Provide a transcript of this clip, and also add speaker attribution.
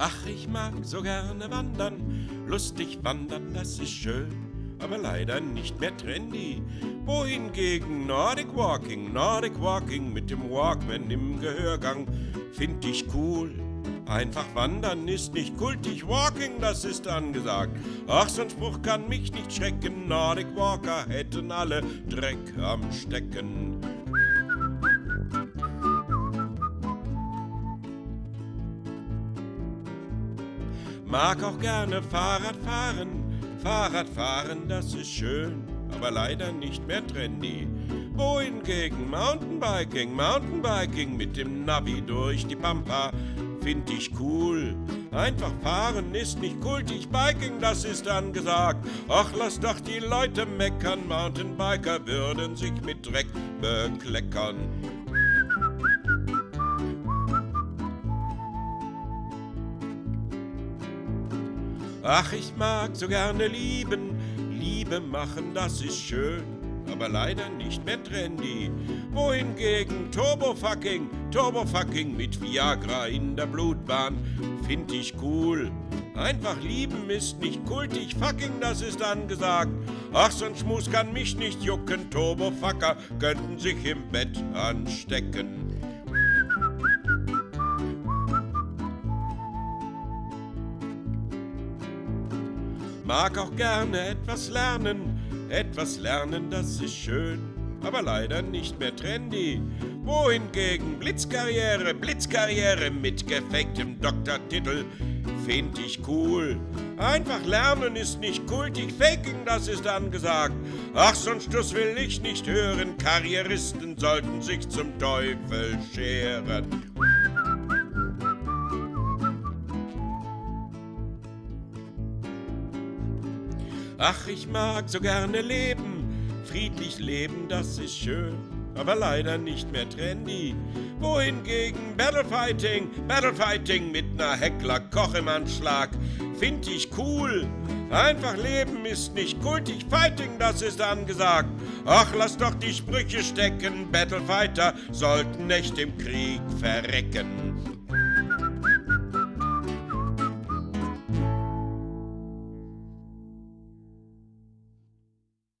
Speaker 1: Ach, ich mag so gerne wandern, lustig wandern, das ist schön, aber leider nicht mehr trendy. Wohingegen Nordic Walking, Nordic Walking mit dem Walkman im Gehörgang, find ich cool. Einfach wandern ist nicht kultig, Walking, das ist angesagt. Ach, so ein Spruch kann mich nicht schrecken, Nordic Walker hätten alle Dreck am Stecken. Mag auch gerne Fahrrad fahren, Fahrrad fahren, das ist schön, aber leider nicht mehr trendy. Wohingegen Mountainbiking, Mountainbiking mit dem Navi durch die Pampa, find ich cool. Einfach fahren ist nicht kultig, Biking, das ist angesagt. Ach, lass doch die Leute meckern, Mountainbiker würden sich mit Dreck bekleckern. Ach, ich mag so gerne lieben, Liebe machen, das ist schön, aber leider nicht mehr trendy. Wohingegen Turbofucking, Turbofucking mit Viagra in der Blutbahn, find ich cool. Einfach lieben ist nicht kultig, fucking, das ist angesagt. Ach, so ein Schmus kann mich nicht jucken, Turbofucker könnten sich im Bett anstecken. Mag auch gerne etwas lernen, etwas lernen, das ist schön, aber leider nicht mehr trendy. Wohingegen Blitzkarriere, Blitzkarriere mit gefaktem Doktortitel find ich cool. Einfach lernen ist nicht kultig, faking, das ist angesagt. Ach, sonst das will ich nicht hören, Karrieristen sollten sich zum Teufel scheren. Ach, ich mag so gerne leben, friedlich leben, das ist schön, aber leider nicht mehr trendy. Wohingegen Battlefighting, Battlefighting mit ner Heckler Koch im Anschlag, find ich cool. Einfach leben ist nicht kultig, Fighting, das ist angesagt. Ach, lass doch die Sprüche stecken, Battlefighter sollten nicht im Krieg verrecken.